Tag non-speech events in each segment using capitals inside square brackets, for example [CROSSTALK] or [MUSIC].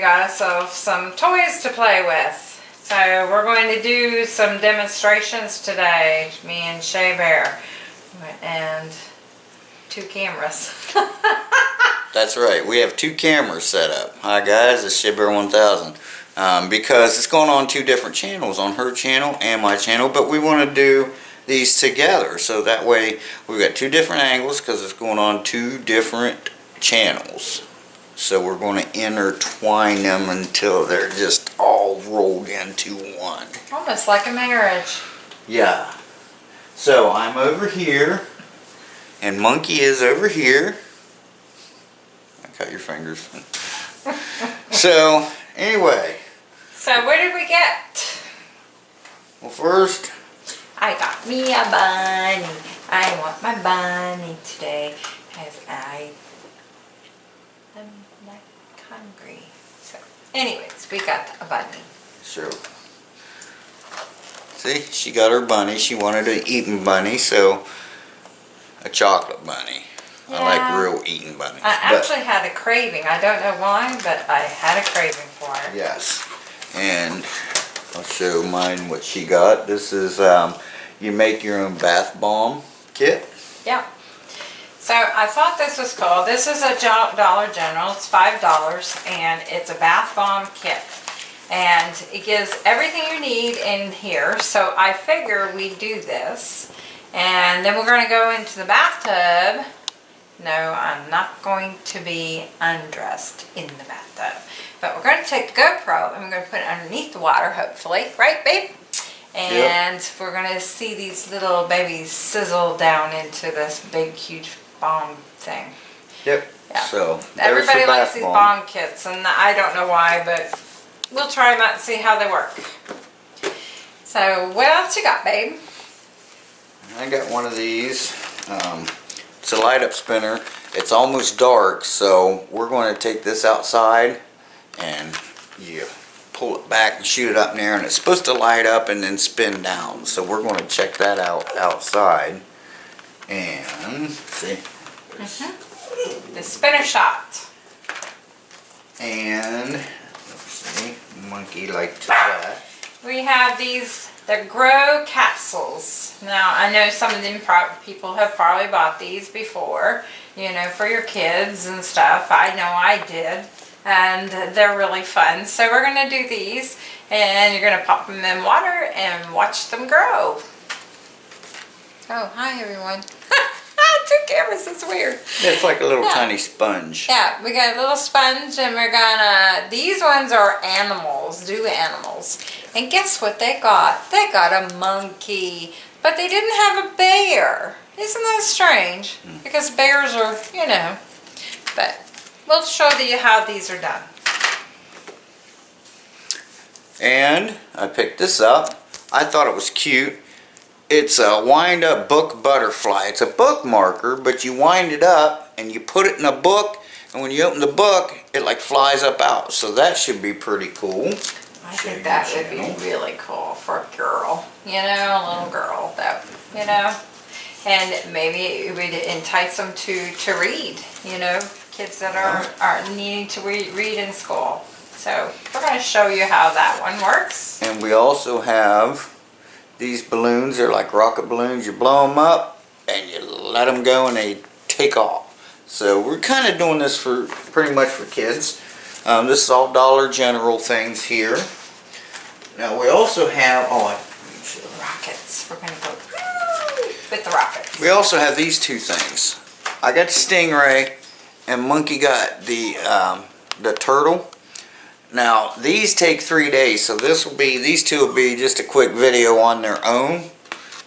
got ourselves some toys to play with. So we're going to do some demonstrations today, me and Shea Bear. And two cameras. [LAUGHS] That's right. We have two cameras set up. Hi guys, it's Shibber 1000. Um, because it's going on two different channels, on her channel and my channel, but we want to do these together. So that way we've got two different angles because it's going on two different channels. So we're going to intertwine them until they're just all rolled into one. Almost like a marriage. Yeah. So I'm over here, and Monkey is over here. I cut your fingers. [LAUGHS] so, anyway. So what did we get? Well, first, I got me a bunny. I want my bunny today as I am like hungry. So, anyways, we got a bunny. so. See, she got her bunny. She wanted an eating bunny, so a chocolate bunny. I like real eating bunnies. I actually had a craving. I don't know why, but I had a craving for it. Yes, and I'll show mine what she got. This is, um, you make your own bath bomb kit. Yeah. So I thought this was cool. This is a Dollar General. It's five dollars, and it's a bath bomb kit, and it gives everything you need in here. So I figure we do this, and then we're going to go into the bathtub. No, I'm not going to be undressed in the bathtub, but we're going to take the GoPro and we're going to put it underneath the water, hopefully, right, babe? And we're gonna see these little babies sizzle down into this big, huge bomb thing. Yep. Yeah. So, Everybody likes these bomb. bomb kits, and I don't know why, but we'll try them out and see how they work. So, what else you got, babe? I got one of these. Um, it's a light up spinner. It's almost dark, so we're going to take this outside and you pull it back and shoot it up in the air and it's supposed to light up and then spin down. So we're going to check that out outside. And see. Mm-hmm. The spinner shot. And let's see, monkey liked that. We have these, the Grow capsules. Now, I know some of them people have probably bought these before, you know, for your kids and stuff. I know I did. And they're really fun. So we're going to do these and you're going to pop them in water and watch them grow. Oh, hi everyone. [LAUGHS] Two cameras, it's weird. It's like a little Yeah. tiny sponge. Yeah, we got a little sponge and we're gonna, these ones are animals, zoo animals. And guess what they got? They got a monkey, but they didn't have a bear. Isn't that strange? Hmm. Because bears are, you know, but we'll show you how these are done. And I picked this up. I thought it was cute. It's a wind up book butterfly. It's a bookmarker, but you wind it up and you put it in a book and when you open the book, it like flies up out. So that should be pretty cool. I think that would be really cool for a girl, you know, a little girl that, you know, and maybe it would entice them to, to read, you know, kids that are, are needing to read, read in school. So we're going to show you how that one works. And we also have these balloons. They're like rocket balloons. You blow them up and you let them go and they take off. So we're kind of doing this for pretty much for kids. Um, this is all Dollar General things here. Now we also have, oh, I, let me. Rockets. We're going to go with the rockets. we also have these two things. I got Stingray and Monkey got the, um, the turtle. Now these take three days, so this will be, these two will be just a quick video on their own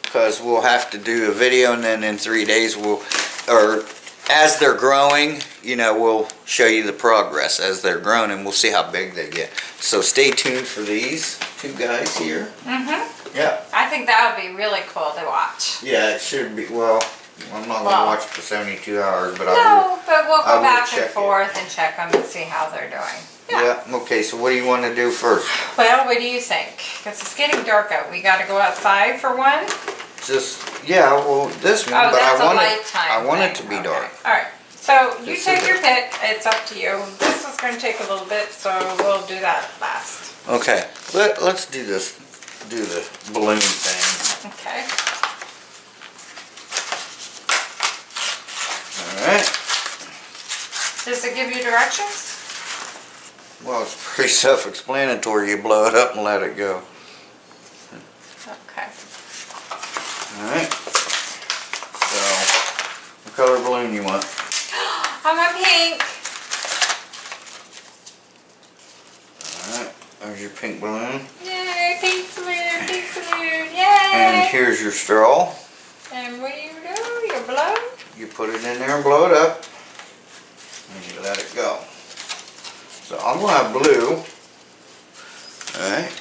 because we'll have to do a video and then in three days we'll, or as they're growing, you know, we'll show you the progress as they're grown and we'll see how big they get. So stay tuned for these two guys here. Mm-hmm. Yeah. I think that would be really cool to watch. Yeah, it should be, well, I'm not gonna watch it for 72 hours, but I will. No, but we'll go back and it. forth and check them and see how they're doing. Yeah, okay, so what do you want to do first? Well, what do you think? Because it's getting dark out. We got to go outside for one. just, yeah, well, this one, Oh, but that's I want it, I want it to be Okay. dark. All right, so you This take your pick, it's up to you. This is gonna take a little bit, so we'll do that last. Okay, let, let's do this, do the balloon thing. Okay, Alright, does it give you directions? Well, it's pretty self-explanatory. You blow it up and let it go. Okay, Alright. So, what color balloon you want? [GASPS] I'm a pink. Alright, there's your pink balloon. Yay, pink balloon, [LAUGHS] pink balloon, Yay! And here's your straw. And what do you do? You blow? You put it in there and blow it up. And you let it go. So I'm gonna have blue. Alright.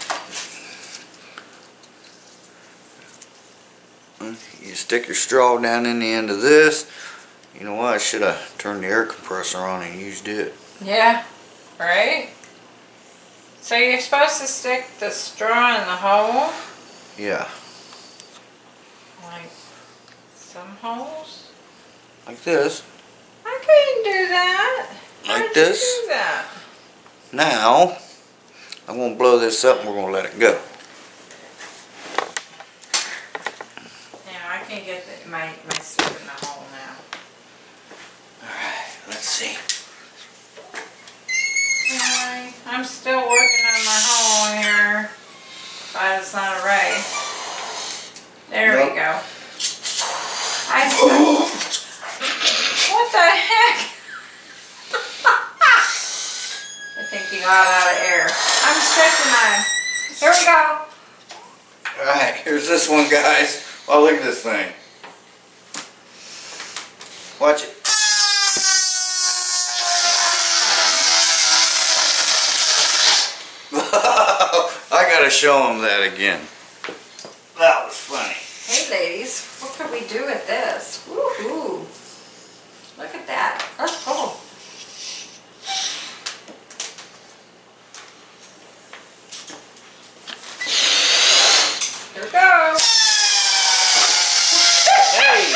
You stick your straw down in the end of this. You know what, I should have turned the air compressor on and used it. Yeah, right? So you're supposed to stick the straw in the hole, Yeah, like some holes? like this. I couldn't do that. How Like you this? Now, I'm gonna blow this up and we're gonna let it go. Now I can get the, my, my stick in the hole now. Alright, let's see. Alright, I'm still working on my hole here, but it's not a ray. There we Nope. go. I still, what the heck? I think you got out of air. I'm stretching mine. Here we go. Alright, here's this one, guys. Oh, look at this thing. Watch it. [LAUGHS] I gotta show them that again. That was funny. Hey ladies, what could we do with this? Woohoo! Look at that. That's cool. Here we go. Hey!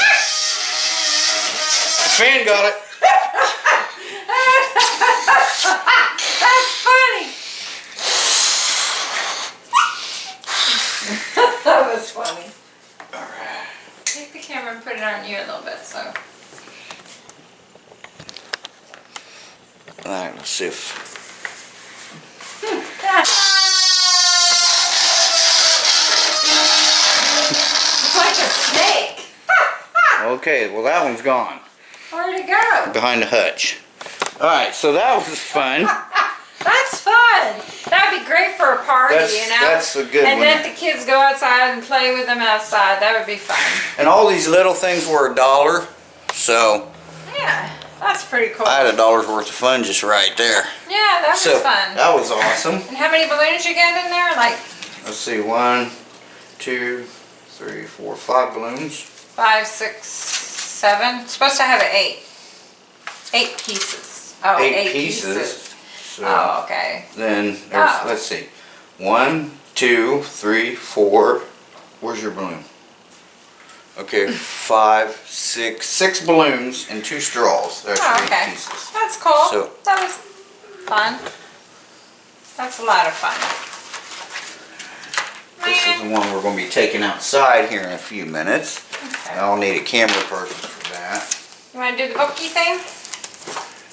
Fan got it. That's funny. that was funny. Alright. Take the camera and put it on you a little bit, so. Alright, let's see if. It's like a snake. [LAUGHS] Okay, well, that one's gone. Where'd it go? Behind the hutch. Alright, so that was fun. [LAUGHS] That's fun. That'd be great for a party, That's- you know? that's a good And one. then the kids go outside and play with them outside. That would be fun. And all these little things were a dollar. So, Yeah, that's pretty cool. I had a dollar's worth of fun just right there. Yeah, that was So, fun. that was awesome. And how many balloons you get in there? Like Let's see, one, two, three, four, five balloons. five, six, seven? Supposed to have an eight. Eight pieces. Oh, Eight eight pieces. So Oh, okay. then there's, Oh. let's see, one, two, three, four. Where's your balloon? Okay, five, six, six balloons and two straws. That's Oh, okay. pieces. That's cool. So- that was fun. That's a lot of fun. This is the one we're gonna be taking outside here in a few minutes. Okay. I'll need a camera person for that. You want to do the bookie thing?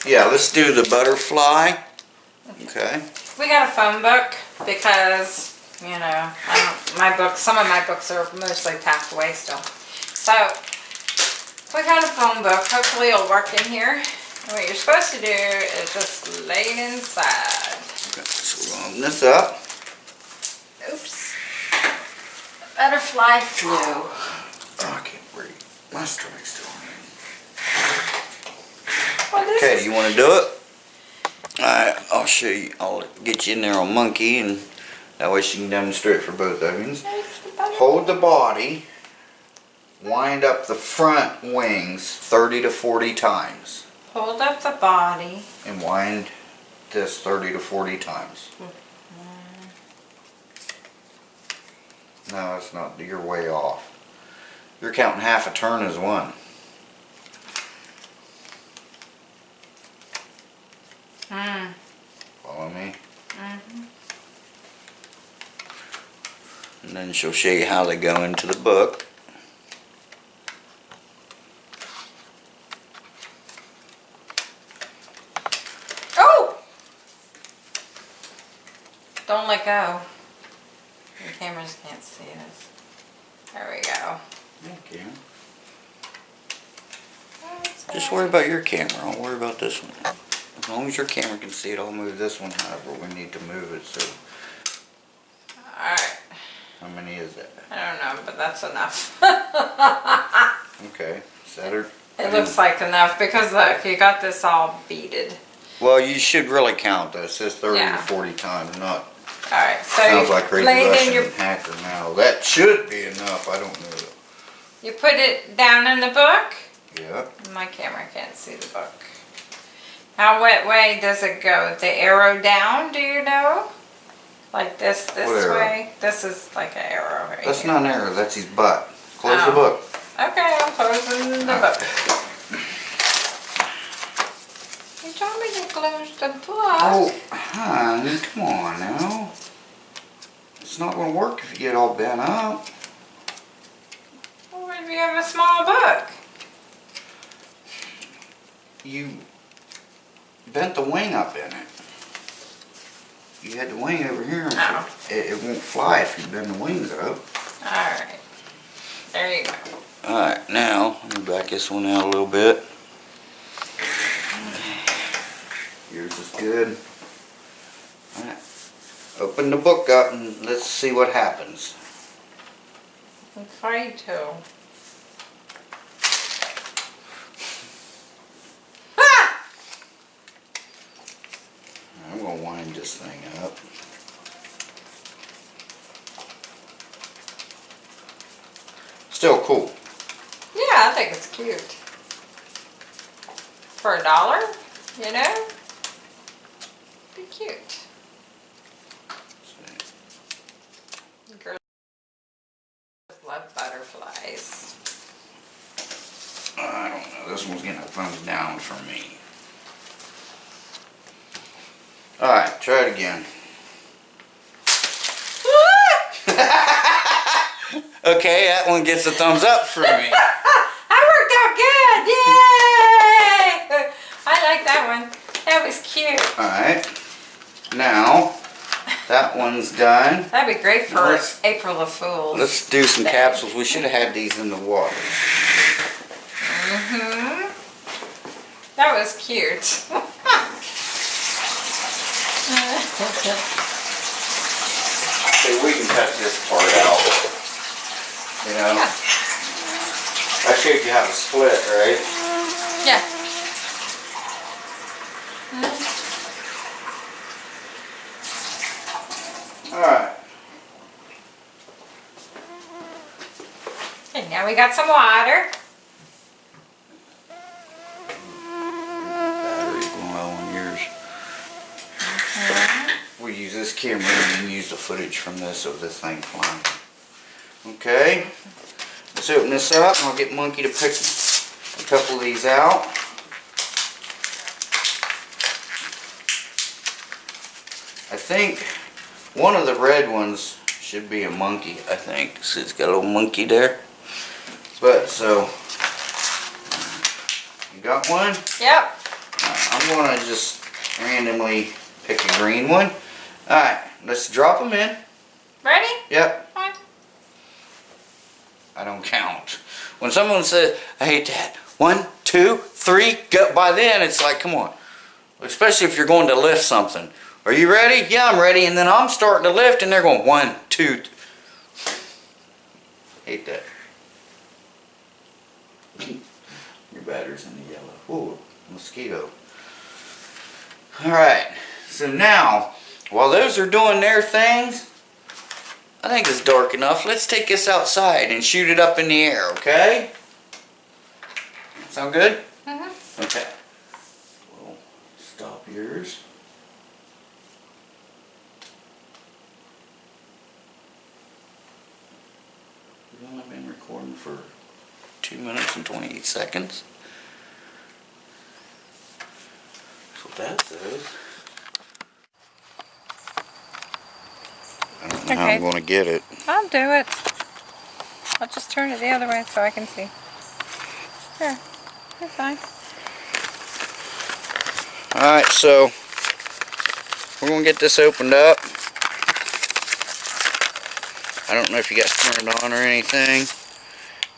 Yeah, let's do the butterfly. Okay. We got a phone book because, you know, I don't, my books, some of my books are mostly packed away still. So, we got a phone book. Hopefully it'll work in here. And what you're supposed to do is just lay it inside. Okay, So this up. Butterfly flew. Oh, I can't breathe. My stomach's still hurting. Okay, is, you wanna do it? Alright, I'll show you. I'll get you in there on monkey and that way she can demonstrate for both of you. Hold the body. Wind up the front wings 30 to 40 times. Hold up the body. And wind this 30 to 40 times. Mm-hmm. No, it's not. You're way off. You're counting half a turn as one. Mm. Follow me? And then she'll show you how they go into the book. Oh! Don't let go. Cameras can't see this. There we go. Thank you. Just worry about your camera, I'll worry about this one. As long as your camera can see it, I'll move this one however we need to move it, so Alright, how many is that? I don't know, but that's enough. [LAUGHS] Okay, is that her? It looks like enough because look, you got this all beaded. Well, you should really count this, it's thirty to forty times, not, Alright, so sounds like crazy laid in your, hacker now. That should be enough, I don't know. you put it down in the book? Yeah, My camera can't see the book. How wet way does it go? The arrow down, do you know? Like this, this What arrow? way? This is like an arrow right that's here. not an arrow, that's his butt. Close the Oh. book. Okay, I'm closing the book. You told me to close the book. Oh, hon, come on now. It's not gonna work if you get all bent up. Well, if you have a small book. You bent the wing up in it. You had the wing over here. Oh. It, it won't fly if you bend the wings up. Alright. There you go. Alright, now, let me back this one out a little bit. Yours is good. Alright, open the book up and let's see what happens. I'm afraid to. Ah! I'm gonna wind this thing up. Still cool. Yeah, I think it's cute. For a dollar, you know? Cute. Girls love butterflies. I don't know, this one's getting a thumbs down from me. Alright, try it again. [LAUGHS] Okay, that one gets a thumbs up from me. [LAUGHS] I worked out good! Yay! [LAUGHS] I like that one. That was cute. Alright, now, that one's done. That'd be great for Let's- April of Fools. Let's do some capsules. We should have had these in the water. hmm That was cute. See, we can cut this part out. You know? Yeah. I showed you how to split, right? Yeah. Alright. Okay, now we got some water. Battery's going low on yours. We use this camera and use the footage from this of this thing flying. Okay. Let's open this up I'll get Monkey to pick a couple of these out. I think one of the red ones should be a monkey, I think. See, it's got a little monkey there. But, so, you got one? Yep. Uh, I'm gonna just randomly pick a green one. Alright, let's drop them in. Ready? Yep. I don't count. When someone says, I hate that, one, two, three, go, by then it's like, come on. Especially if you're going to lift something. Are you ready? Yeah, I'm ready. And then I'm starting to lift and they're going, one, two. Hate that. Your battery's in the yellow. Ooh, mosquito. Alright, so now, while those are doing their things, I think it's dark enough. Let's take this outside and shoot it up in the air, okay? Sound good? Mhm. Okay. We'll stop yours. We've only been recording for two minutes and twenty-eight seconds. That's what that says. I don't know how I'm gonna get it. I'll do it. I'll just turn it the other way so I can see. There. You're fine. Alright, so we're gonna get this opened up. I don't know if you guys turned on or anything.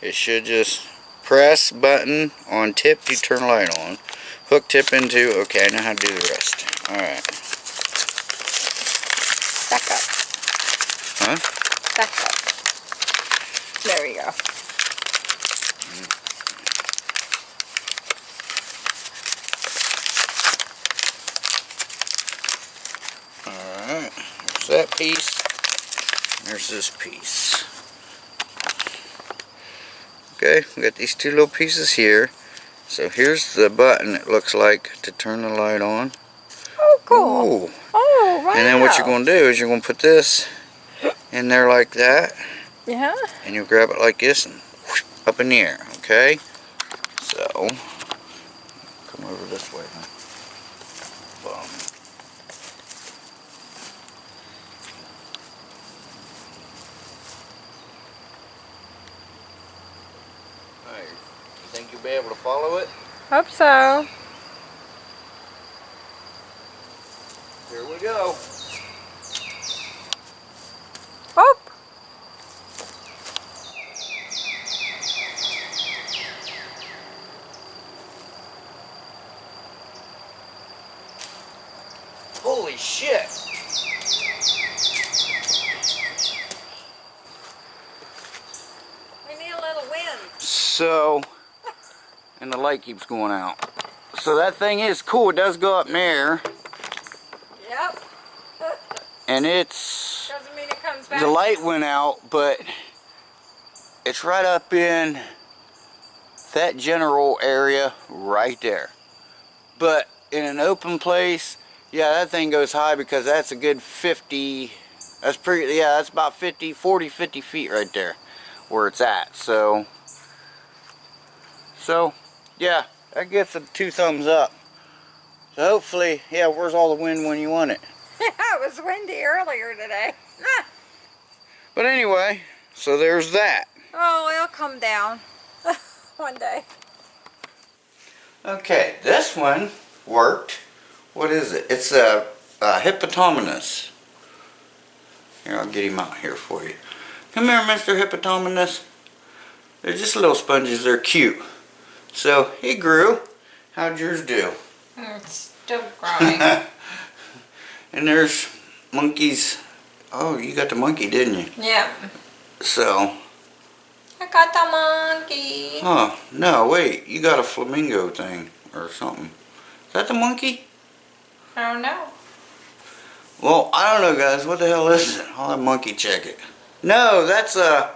It should just press button on tip to turn light on. Hook tip into, okay, I know how to do the rest. Alright. Back up. Huh? Back up. There we go. Alright, there's that piece. There's this piece. Okay, we got these two little pieces here. So here's the button it looks like to turn the light on. Oh, cool. Ooh. Oh, right. And then what you're going to do is you're going to put this in there like that. Yeah. And you'll grab it like this and whoosh, up in the air, okay? So, come over this way. Huh? Boom. Hey, you think you'll be able to follow it? Hope so. Here we go. Oh. Holy shit! We need a little wind. So, and the light keeps going out. So that thing is cool. It does go up in the air, Yep. and it's [LAUGHS] Doesn't mean it comes back. the light went out, but it's right up in that general area right there. But in an open place, yeah, that thing goes high because that's a good 50, that's pretty, yeah, that's about 50, 40, 50 feet right there where it's at. So, so, yeah, that gets a two thumbs up. So hopefully, yeah, where's all the wind when you want it? [LAUGHS] it was windy earlier today. [LAUGHS] But anyway, so there's that. Oh, it'll come down [LAUGHS] one day. Okay, this one worked. What is it? It's a, a hippopotamus. Here, I'll get him out here for you. Come here, Mr. Hippopotamus. They're just little sponges. They're cute. So, he grew. How'd yours do? It's still growing. [LAUGHS] [LAUGHS] and there's monkeys. Oh, you got the monkey, didn't you? Yeah. So, I got the monkey. oh, no, wait. You got a flamingo thing or something. Is that the monkey? I don't know. Well, I don't know, guys. What the hell is it? I'll have monkey check it. No, that's a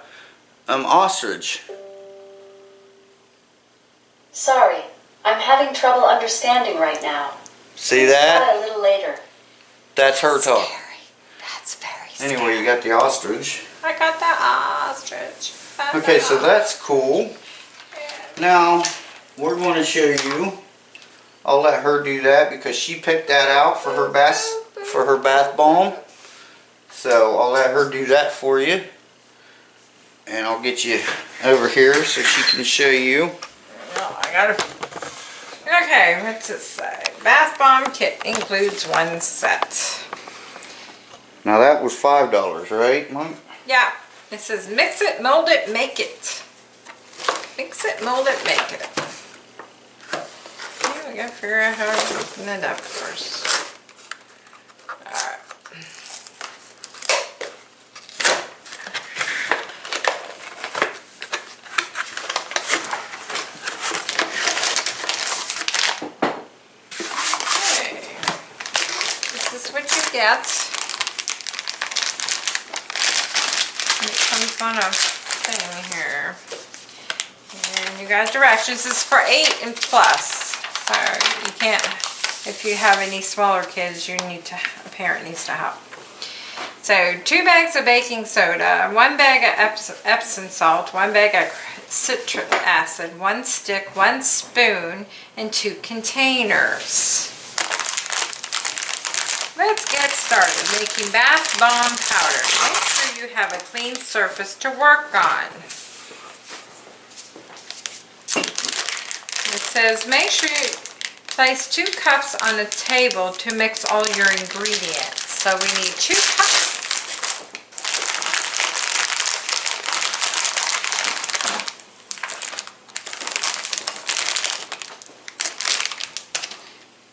um ostrich. Sorry, I'm having trouble understanding right now. See that? a little later. That's her talk. That's very scary. Anyway, you got the ostrich. I got the ostrich. That's Okay, an so ostrich. that's cool. Now, we're going to show you. I'll let her do that because she picked that out for her bath for her bath bomb. So I'll let her do that for you. And I'll get you over here so she can show you. I gotta. Okay, what's it say? Bath bomb kit includes one set. Now that was five dollars, right, Mike? Yeah, it says mix it, mold it, make it. Mix it, mold it, make it. Yeah, we gotta figure out how to open it up first. Alright. Okay. This It comes on a thing here. And you guys directions is for eight and plus. So you can't, if you have any smaller kids, you need to, a parent needs to help. So two bags of baking soda, one bag of Eps- Epsom salt, one bag of citric acid, one stick, one spoon, and two containers. Let's get started making bath bomb powder. Make sure you have a clean surface to work on. It says make sure you place two cups on a table to mix all your ingredients. So we need two cups.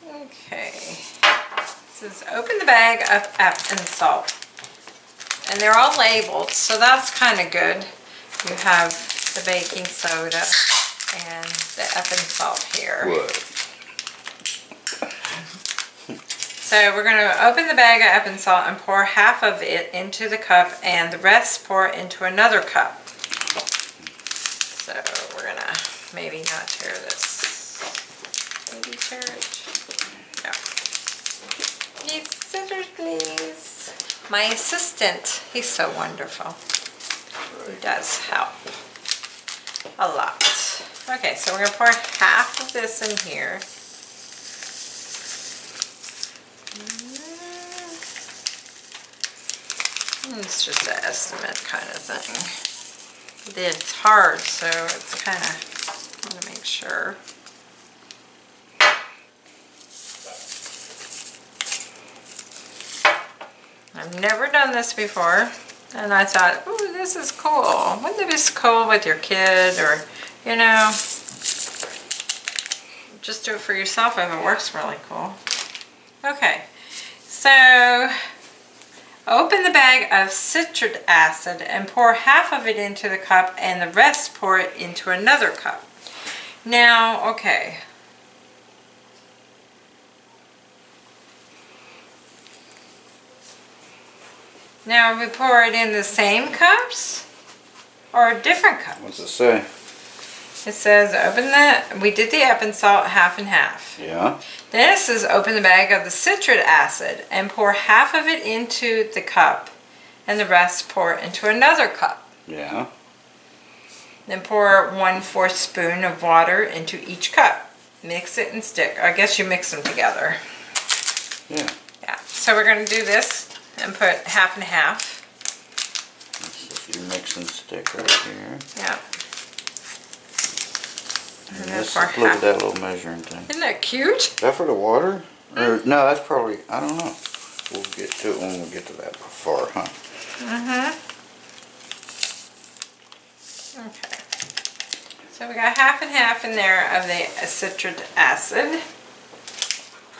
Okay. Says open the bag of Epsom salt. And they're all labeled, so that's kind of good. You have the baking soda and the Epsom salt here. What? So we're gonna open the bag of Epsom salt and pour half of it into the cup and the rest pour into another cup. So we're gonna maybe not tear this. Maybe tear it. No. Need scissors, please. My assistant, he's so wonderful. He does help a lot. Okay, so we're gonna pour half of this in here. Mm, It's just an estimate kind of thing. It's hard, so it's kind of, want to make sure. I've never done this before, and I thought, ooh, this is cool. Wouldn't it be cool with your kid or, you know, just do it for yourself if it works really cool. Okay, so Open the bag of citric acid and pour half of it into the cup and the rest pour it into another cup. Now, okay. Now we pour it in the same cups or different cups? What's it say? It says open the, we did the Epsom salt half and half. Yeah. Then it says open the bag of the citric acid and pour half of it into the cup and the rest pour into another cup. Yeah. Then pour one fourth spoon of water into each cup. Mix it and stick. I guess you mix them together. Yeah. Yeah. So we're going to do this and put half and half. This is your mix and stick right here. Yeah. And And then this, for look at that little measuring thing. Isn't that cute? Is that for the water? Or, no, that's probably, I don't know. We'll get to it when we get to that part, huh? Mm-hmm. Okay. So we got half and half in there of the citric acid.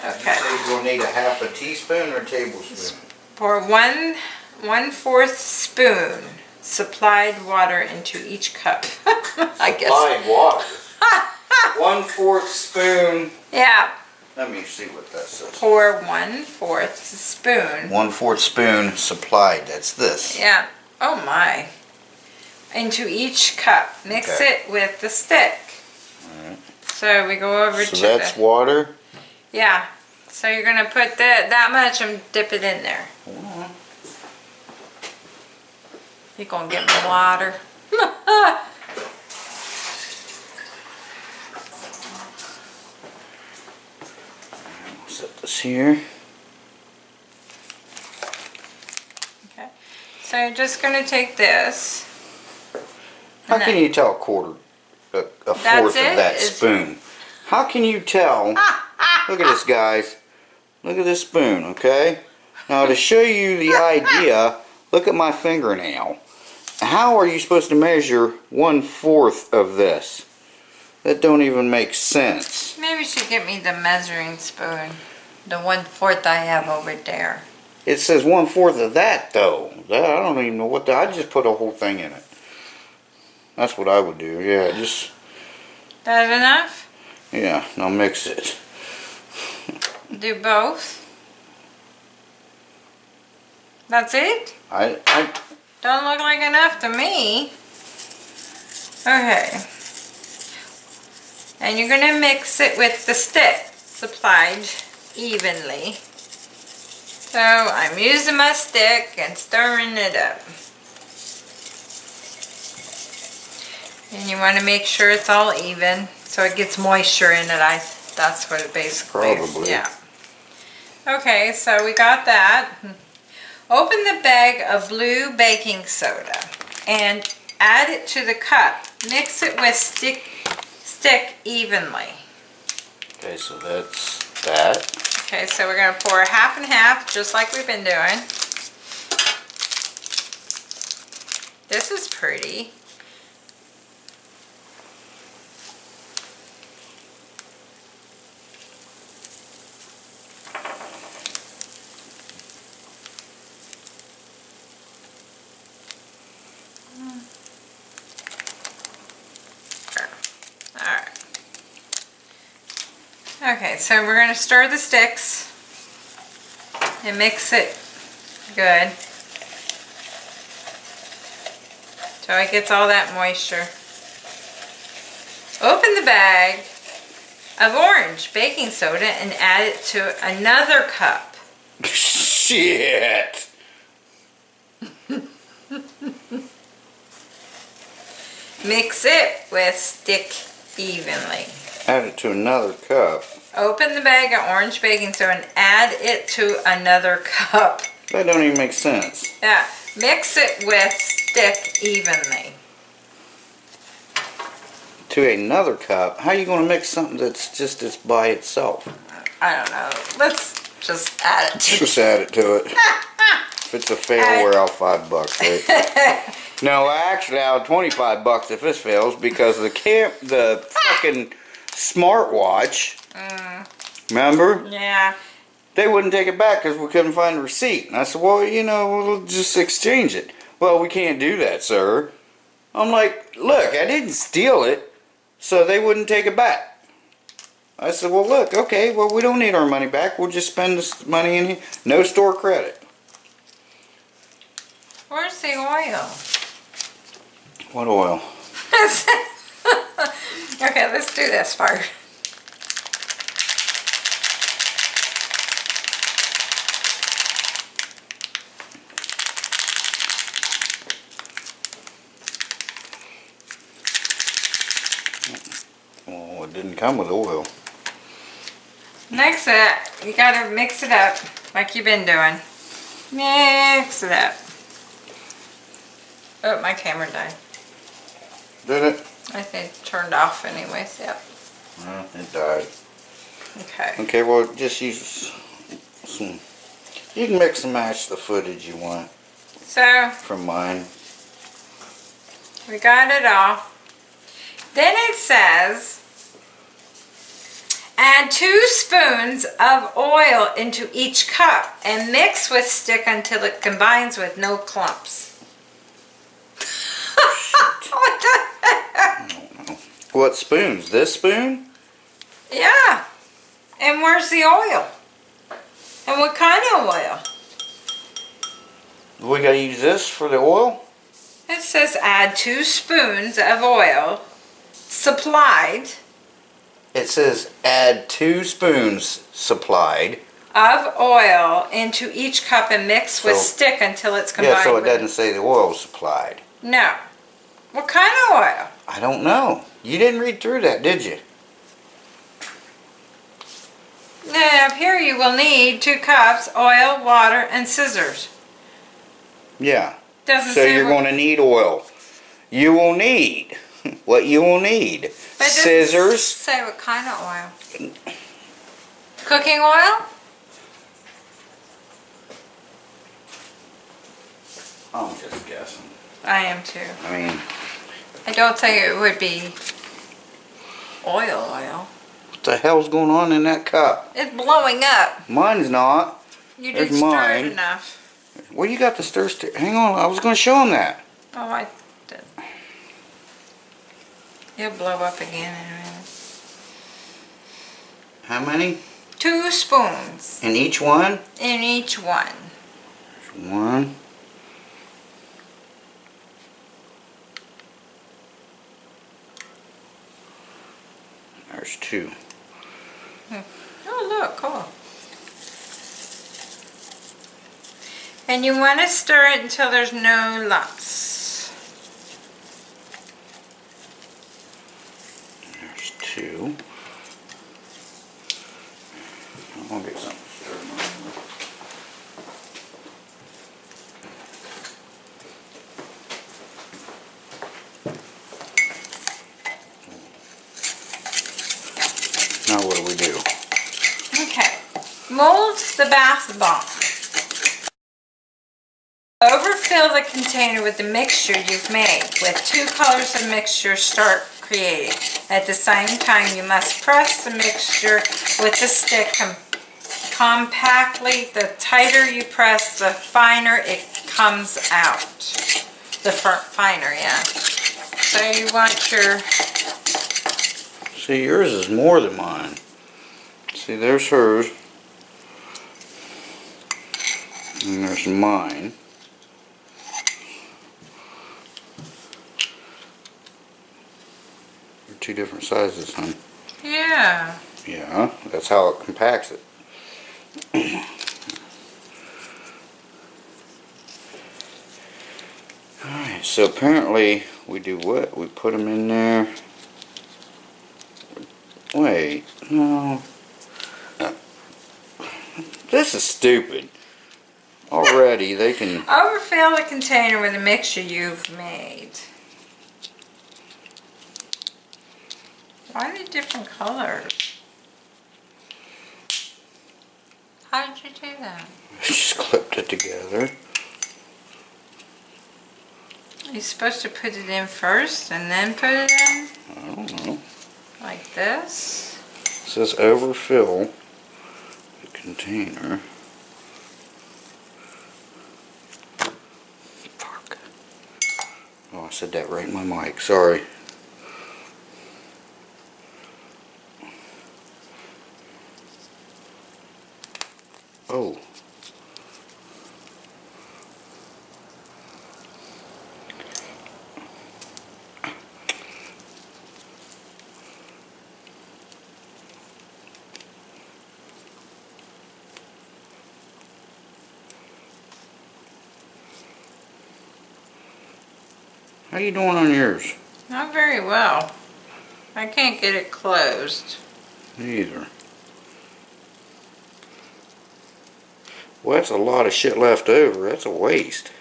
Okay. you're gonna need a half a teaspoon or a tablespoon? Pour one one fourth spoon supplied water into each cup. [LAUGHS] I guess. Supplied water. [LAUGHS] One fourth spoon. Yeah. Let me see what that says. Pour one fourth spoon. One fourth spoon supplied, that's this. Yeah. Oh my. Into each cup. Mix Okay. it with the stick. Alright. So we go over So to that's the. water? Yeah. So you're gonna put that that much and dip it in there. You're gonna get me water? [LAUGHS] Set this here. okay. So you're just gonna take this. How can you tell a quarter, a, a fourth of that spoon? How can you tell? [LAUGHS] Look at this, guys. Look at this spoon, okay? Now, to show you the idea, look at my fingernail. How are you supposed to measure one fourth of this? That don't even make sense. Maybe you should get me the measuring spoon. The one fourth I have over there. It says one fourth of that, though. That, I don't even know what the, I just put a whole thing in it. That's what I would do. Yeah, just That enough? yeah. Now mix it. Do both? That's it? I I Don't look like enough to me. Okay. And you're gonna mix it with the stick supplied evenly. So I'm using my stick and stirring it up. And you want to make sure it's all even so it gets moisture in it. I that's what it basically Probably. yeah. Okay, so we got that. Open the bag of blue baking soda and add it to the cup. Mix it with stick stick evenly. Okay, so that's that. Okay, so we're gonna pour half and half, just like we've been doing. This is pretty. Alright. Okay, so we're gonna stir the sticks and mix it good. So it gets all that moisture. Open the bag of orange baking soda and add it to another cup. Shit. Mix it with stick evenly. Add it to another cup. Open the bag of orange baking soda and add it to another cup. That don't even make sense. Yeah, mix it with stick evenly. To another cup. How are you gonna mix something that's just it's by itself? I don't know. Let's just add it to. Just add it to it. [LAUGHS] if it's a fail, we're out five bucks, right? [LAUGHS] no, actually, out twenty-five bucks if this fails because the camp, the fucking smartwatch. Remember? Yeah. They wouldn't take it back because we couldn't find a receipt. And I said, well, you know, we'll just exchange it. Well, we can't do that, sir. I'm like, look, I didn't steal it, so they wouldn't take it back. I said, well, look, okay, well, we don't need our money back. We'll just spend this money in here. No store credit. Where's the oil? What oil? [LAUGHS] okay, let's do this part. Oh, it didn't come with oil. Mix it. You gotta mix it up like you've been doing. Mix it up. Oh, my camera died. Did it? I think it turned off anyways. Yep. No, it died. Okay. Okay, well, just use some. You can mix and match the footage you want So from mine. we got it all. Then it says add two spoons of oil into each cup and mix with stick until it combines with no clumps. what? [LAUGHS] What spoons? This spoon? Yeah. And where's the oil? And what kind of oil? We gotta use this for the oil? It says add two spoons of oil supplied It says add two spoons supplied. of oil into each cup and mix with So- stick until it's combined Yeah, so it doesn't say the oil supplied. No. What kind of oil? I don't know. You didn't read through that, did you? Now, up here you will need two cups, oil, water, and scissors. Yeah. Doesn't So say you're gonna need oil. You will need [LAUGHS] what you will need. But Scissors. Say what kind of oil? Cooking oil? I'm just guessing. I am too. I mean, I don't think it would be oil oil. what the hell's going on in that cup? It's blowing up. Mine's not. You didn't stir mine. it enough. Well, you got the stir stick. Hang on, I was gonna show him that. Oh, I. It'll blow up again in a minute. How many? Two spoons In each one? in each one. One. There's two. Hmm. Oh, look, cool. And you want to stir it until there's no lumps. There's two. I'll get some. Now what do we do? Okay, mold the bath bomb. Overfill the container with the mixture you've made. With two colors of mixture, start creating. At the same time, you must press the mixture with the stick com- compactly. The tighter you press, the finer it comes out. The finer, yeah. So you want your, See, yours is more than mine. See, there's hers. And there's mine. They're two different sizes, huh? yeah. Yeah, that's how it compacts it. [CLEARS THROAT] Alright, so apparently we do what? We put them in there. Wait, no. This is stupid. Already they can. [LAUGHS] Overfill the container with a mixture you've made. Why are they different colors? How did you do that? Just clipped it together. You're supposed to put it in first and then put it in? I don't know. Like this? It says overfill the container. Fuck. Oh, I said that right in my mic. Sorry. Oh. How you doing on yours? Not very well. I can't get it closed. Neither. Well, that's a lot of shit left over. That's a waste.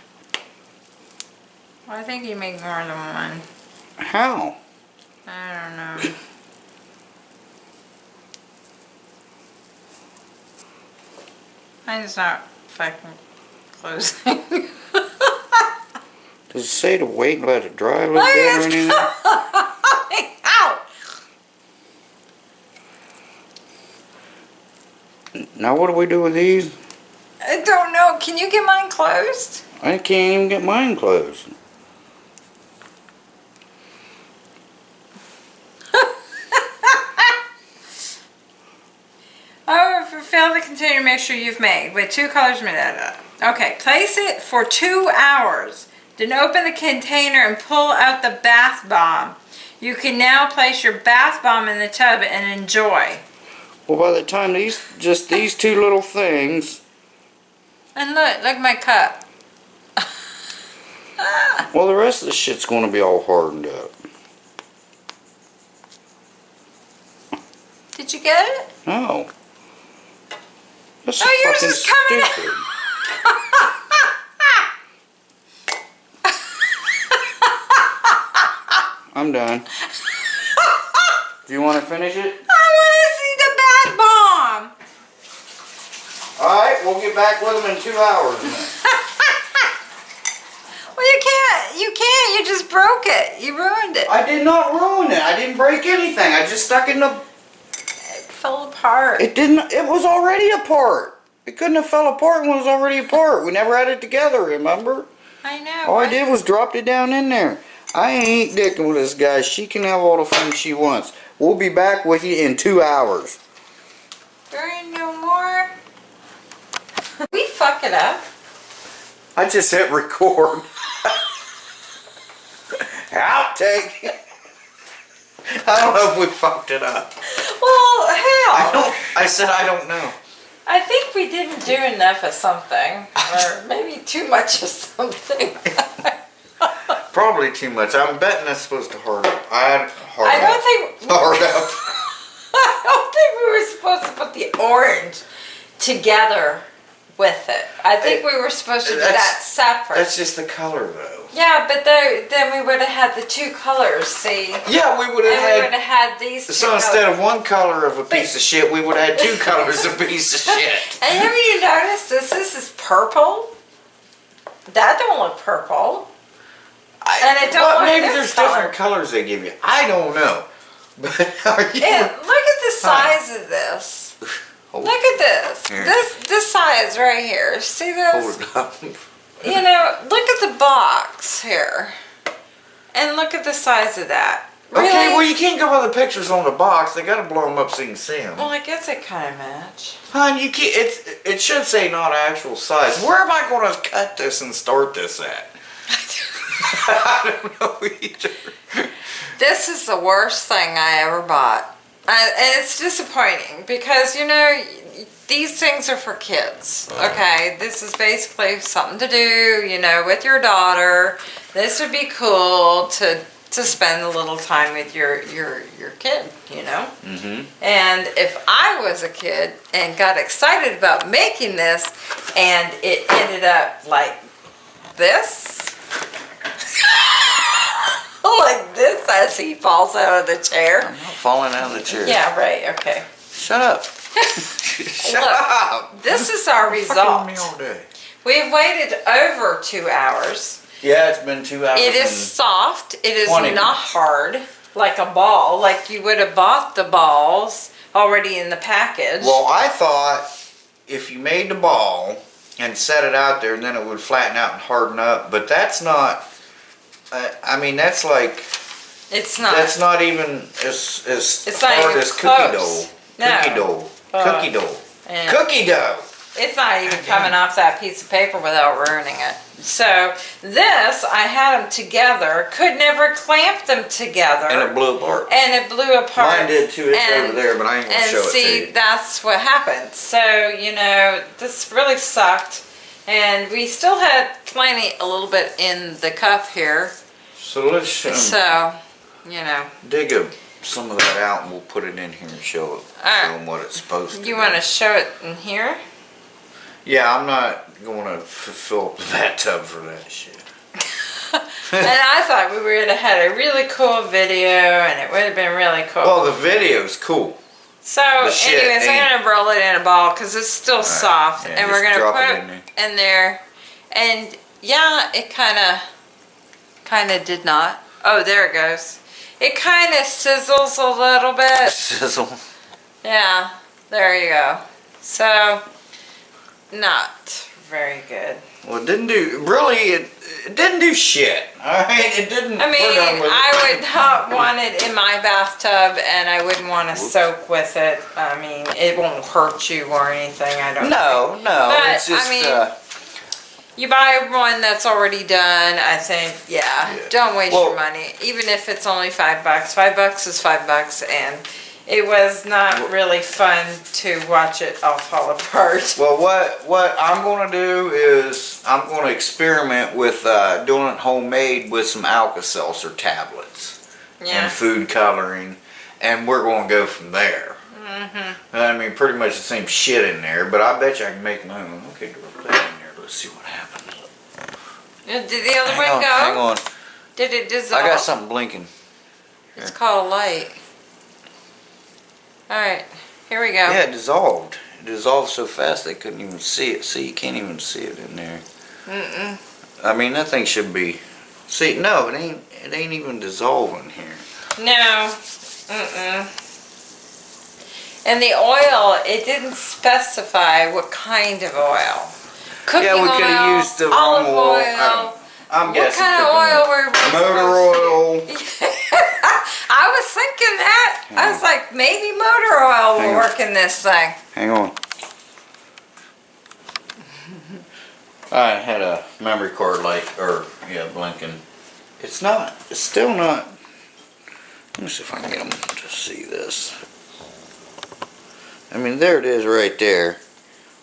I think you make more than one. How? I don't know. [COUGHS] Mine's not fucking closing. [LAUGHS] Does it say to wait and let it dry a little bit or anything? coming [LAUGHS] out. Now what do we do with these? I don't know. Can you get mine closed? I can't even get mine closed. [LAUGHS] Oh, fulfill the container mixture you've made with two colors. blah. Okay, place it for two hours. Then open the container and pull out the bath bomb. You can now place your bath bomb in the tub and enjoy. Well, by the time these, just these two little things, And look, look at my cup. [LAUGHS] well, the rest of the shit's going to be all hardened up. Did you get it? No. That's Oh, yours is coming out. stupid. [LAUGHS] I'm done. [LAUGHS] Do you want to finish it? I want to see the bath bomb. All right, we'll get back with them in two hours. [LAUGHS] Well, you can't. You can't. You just broke it. You ruined it. I did not ruin it. I didn't break anything. I just stuck it in the. It fell apart. It didn't. It was already apart. It couldn't have fell apart when it was already apart. We never had it together. Remember? I know. All I right? did was dropped it down in there. I ain't dicking with this guy. She can have all the fun she wants. We'll be back with you in two hours. There ain't no more. we fuck it up. I just hit record. [LAUGHS] Outtake. I don't know if we fucked it up. Well, hell. I don't. I said I don't know. I think we didn't do enough of something, or maybe too much of something. [LAUGHS] Probably too much. I'm betting that's supposed to hard up. I had hard I don't up. think [LAUGHS] Hard up. [LAUGHS] I don't think we were supposed to put the orange together with it. I think we were supposed to do that separate. That's just the color though. yeah, but there, then we would have had the two colors. See, Yeah, we would we have would had. have had these. Two So instead colors. of one color of a piece of shit, we would have had two [LAUGHS] colors of a piece of shit. And have you noticed this? This is purple. That don't look purple. I, And it don't well, maybe there's color. different colors they give you. I don't know. [LAUGHS] But are you? And look at the size of this. Hold- Look at this. Here. This this size right here. See this? Hold it up. [LAUGHS] You know, look at the box here. And look at the size of that. Really? Okay, well you can't go by the pictures on the box. They gotta blow them up so you can see them. Well, I guess it kind of match. Hon, you can't. It's it should say not actual size. Where am I going to cut this and start this at? [LAUGHS] I don't know either. This is the worst thing I ever bought. I, and it's disappointing because, you know, these things are for kids. Okay, this is basically something to do, you know, with your daughter. This would be cool to to spend a little time with your your your kid, you know. Mm-hmm. And if I was a kid and got excited about making this and it ended up like this, [LAUGHS] like this as he falls out of the chair. I'm not falling out of the chair. Yeah, right, okay. Shut up. [LAUGHS] Shut Look, up. This is our result. me all day. We've waited over two hours. Yeah, it's been two hours. It is soft. It is 20 not minutes. hard like a ball, like you would have bought the balls already in the package. Well, I thought if you made the ball and set it out there, then it would flatten out and harden up. But that's not. I I mean, that's like it's not. that's not even as as It's not hard even as cookie close. dough. No. Cookie dough. Uh, cookie dough. yeah. Cookie dough. It's not even coming off that piece of paper without ruining it. So this, I had them together, could never clamp them together. And it blew apart. and it blew apart. Mine did too. It's and- over there, but I ain't gonna and show see, it to you. that's what happened. So, you know, this really sucked. And we still had plenty, a little bit in the cup here. So let's um, So, you know, dig a, some of that out and we'll put it in here and show it. Alright. Show them what it's supposed to. you want to show it in here? Yeah, I'm not going to fill up [LAUGHS] the bathtub for that shit. [LAUGHS] and I thought we would have had a really cool video and it would have been really cool. Well, the video's cool. So, anyways, I'm gonna roll it in a ball because it's still soft, yeah, and we're gonna put it it in there. in there. And yeah, it kind of, kind of did not. Oh, there it goes. It kind of sizzles a little bit. [LAUGHS] Sizzle. Yeah, there you go. So, not very good. Well, it didn't do, really, it, it didn't do shit. Alright, it didn't. I mean. I would not want it in my bathtub, and I wouldn't want to soak with it. I mean, it won't hurt you or anything. I don't. Know. No, no, But, it's just, I mean, uh, You buy one that's already done, I think, yeah, Yeah. don't waste Well- your money. Even if it's only five bucks, five bucks is five bucks, and it was not really fun to watch it all fall apart. well, what, what I'm gonna do is, I'm gonna experiment with, uh, doing it homemade with some Alka-Seltzer tablets. Yeah, and food coloring, and we're going to go from there. Mm-hmm. I mean, pretty much the same shit in there, but I bet you I can make my own. Okay, drop that in there. Let's see what happens. did the other Hang one on, go? hang on. Did it dissolve? I got something blinking. It's called light. All right, here we go. Yeah, it dissolved. It dissolved so fast they couldn't even see it. See, you can't even see it in there. Mm-mm. I mean, that thing should be. See, no, it ain't. It ain't even dissolving here. No. Mm-mm. And the oil, it didn't specify what kind of oil. Cooking oil. yeah, we could have used the olive wrong oil. I don't- I'm What guessing. kind of oil were we Motor oil. [LAUGHS] I was thinking that. I was like, maybe motor oil Hang will on. work in this thing. Hang on. [LAUGHS] I had a memory card light, or yeah, blinking. It's not. It's still not. Let me see if I can get them to see this. I mean, there it is right there.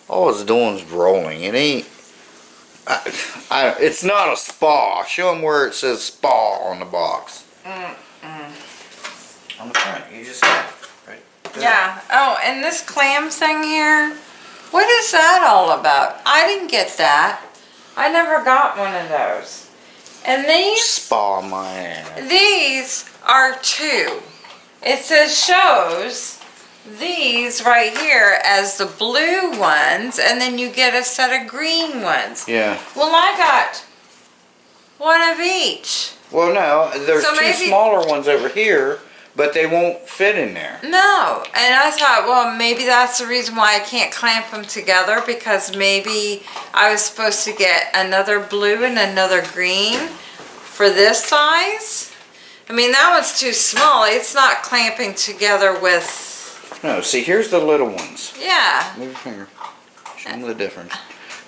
All it's doing is rolling. It ain't. I, I, it's not a spa. Show them where it says spa on the box. Mm. On the front, you just have it, right. there. Yeah. Oh, and this clam thing here, what is that all about? I didn't get that. I never got one of those. And these, Spa my ass. these are two. It says shows these right here as the blue ones, and then you get a set of green ones. Yeah. Well, I got one of each. Well, no, there's So two maybe- smaller ones over here, but they won't fit in there. No, and I thought, well, maybe that's the reason why I can't clamp them together because maybe I was supposed to get another blue and another green for this size. I mean, that one's too small. It's not clamping together with, No, see, here's the little ones. yeah. Move your finger. Show them the difference.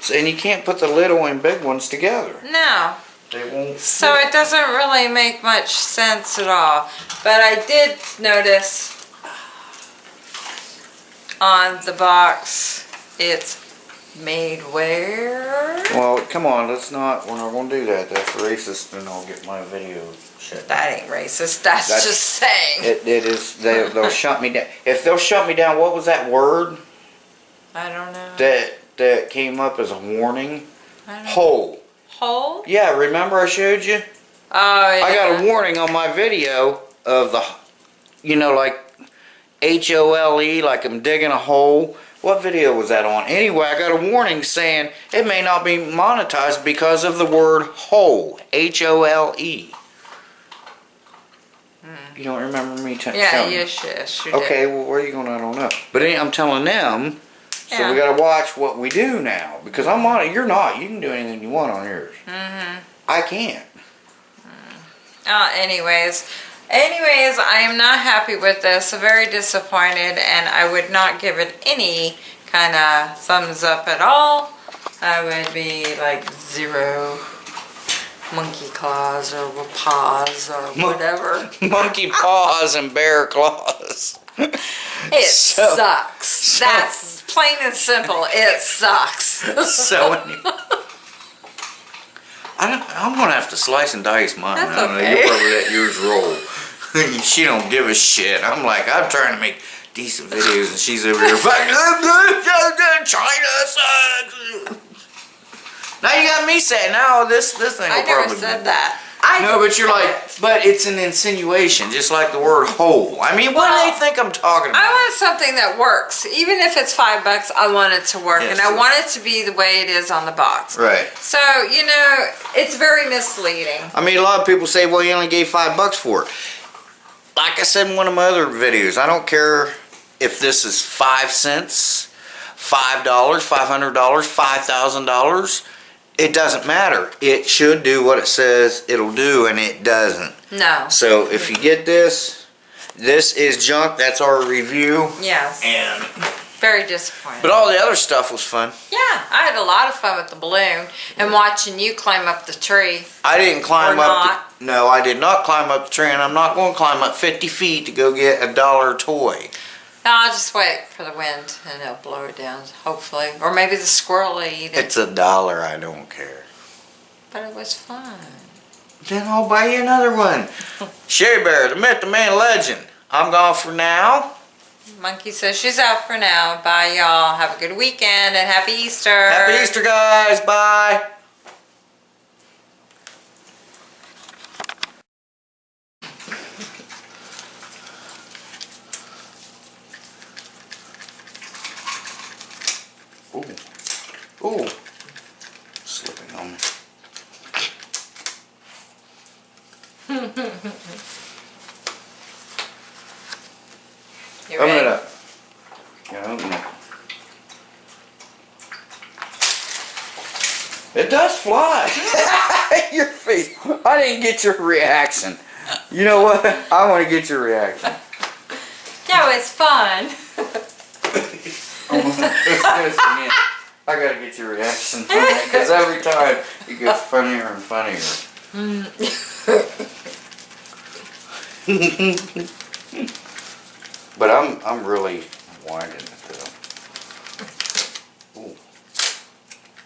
So, and you can't put the little and big ones together. No, They won't. so it doesn't really make much sense at all. But I did notice on the box, it's made where? Well, come on, let's not. We're not gonna do that. That's racist, and I'll get my video shut. That ain't racist. That's, That's- just saying. It, it is. They, they'll [LAUGHS] shut me down. If they'll shut me down, what was that word I don't know. that that came up as a warning? Hole. Hole? Yeah, remember I showed you? Oh, yeah. I got a warning on my video of the, you know, like H O L E, like I'm digging a hole. What video was that on? Anyway, I got a warning saying it may not be monetized because of the word hole. H O L E. You don't remember me Hmm. Yeah, telling you? yes, yes, you did. Okay, well, where are you going? I don't know. But any- I'm telling them, so Yeah. we got to watch what we do now because I'm on it. You're not. You can do anything you want on yours. Mm-hmm. I can't. Uh, anyways, anyways, I am not happy with this. Very disappointed, and I would not give it any kind of thumbs up at all. I would be like zero monkey claws or paws or whatever. [LAUGHS] Monkey paws and bear claws. It [LAUGHS] So- sucks. so- That's plain and simple. It sucks. so [LAUGHS] anyway. I don't, I'm gonna have to slice and dice mine. That's I don't know. okay. You probably let yours roll. [LAUGHS] she don't give a shit. I'm like, I'm trying to make decent videos, and she's over here. "Fuck, China sucks. Now you got me saying, now this this thing will I never probably. said that. I No, but you're like, but it's an insinuation, just like the word hole. I mean, what do they think I'm talking about? I want something that works. Even if it's five bucks, I want it to work. Yes. And I want it to be the way it is on the box. right. So, you know, it's very misleading. I mean, a lot of people say, well, you only gave five bucks for it. Like I said in one of my other videos, I don't care if this is five cents, five dollars, five hundred dollars, five thousand dollars. It doesn't matter. It should do what it says it'll do, and it doesn't. No. So if you get this, this is junk. That's our review. Yes. And Very disappointing. but all the other stuff was fun. yeah, I had a lot of fun with the balloon and watching you climb up the tree. I didn't climb up. The, no, I did not climb up the tree, and I'm not going to climb up 50 feet to go get a dollar toy. No, I'll just wait for the wind and it'll blow it down, hopefully. Or maybe the squirrel will eat it. It's a dollar. I don't care. But it was fun. Then I'll buy you another one. [LAUGHS] Sherry Bear, the myth, the man, legend. I'm gone for now. Monkey says she's out for now. Bye, y'all. Have a good weekend and happy Easter. Happy Easter, guys. Bye. Ooh. Ooh. Slipping on me. [LAUGHS] You Open ready? it up. Yeah, open it. It does fly. [LAUGHS] your face. I didn't get your reaction. You know what? I want to get your reaction. [LAUGHS] Yeah, it's fun. Let's do this again. I gotta get your reaction because every time it gets funnier and funnier. but I'm I'm really winding it though. Ooh.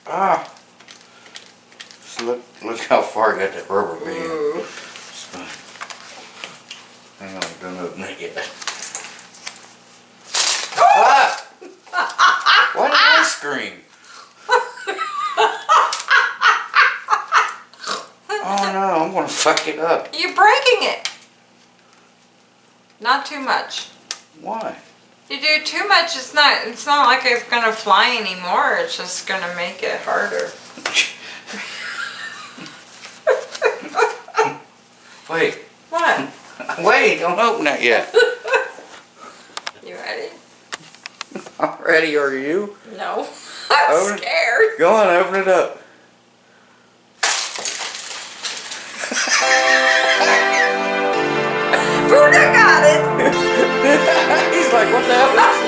Ah. So look, look how far I got that rubber band. Hang on, I don't open it yet. [LAUGHS] Ah! Why did I scream? Oh no, I'm gonna fuck it up. You're breaking it. Not too much. Why? You do too much, it's not, it's not like it's gonna fly anymore, it's just gonna make it harder. Wait, What? [LAUGHS] wait, don't open it yet. [LAUGHS] You ready? [LAUGHS] I'm ready, are you? No. I'm Open it. scared. Go on, open it up. Buddha got it. [LAUGHS] He's like, what the hell?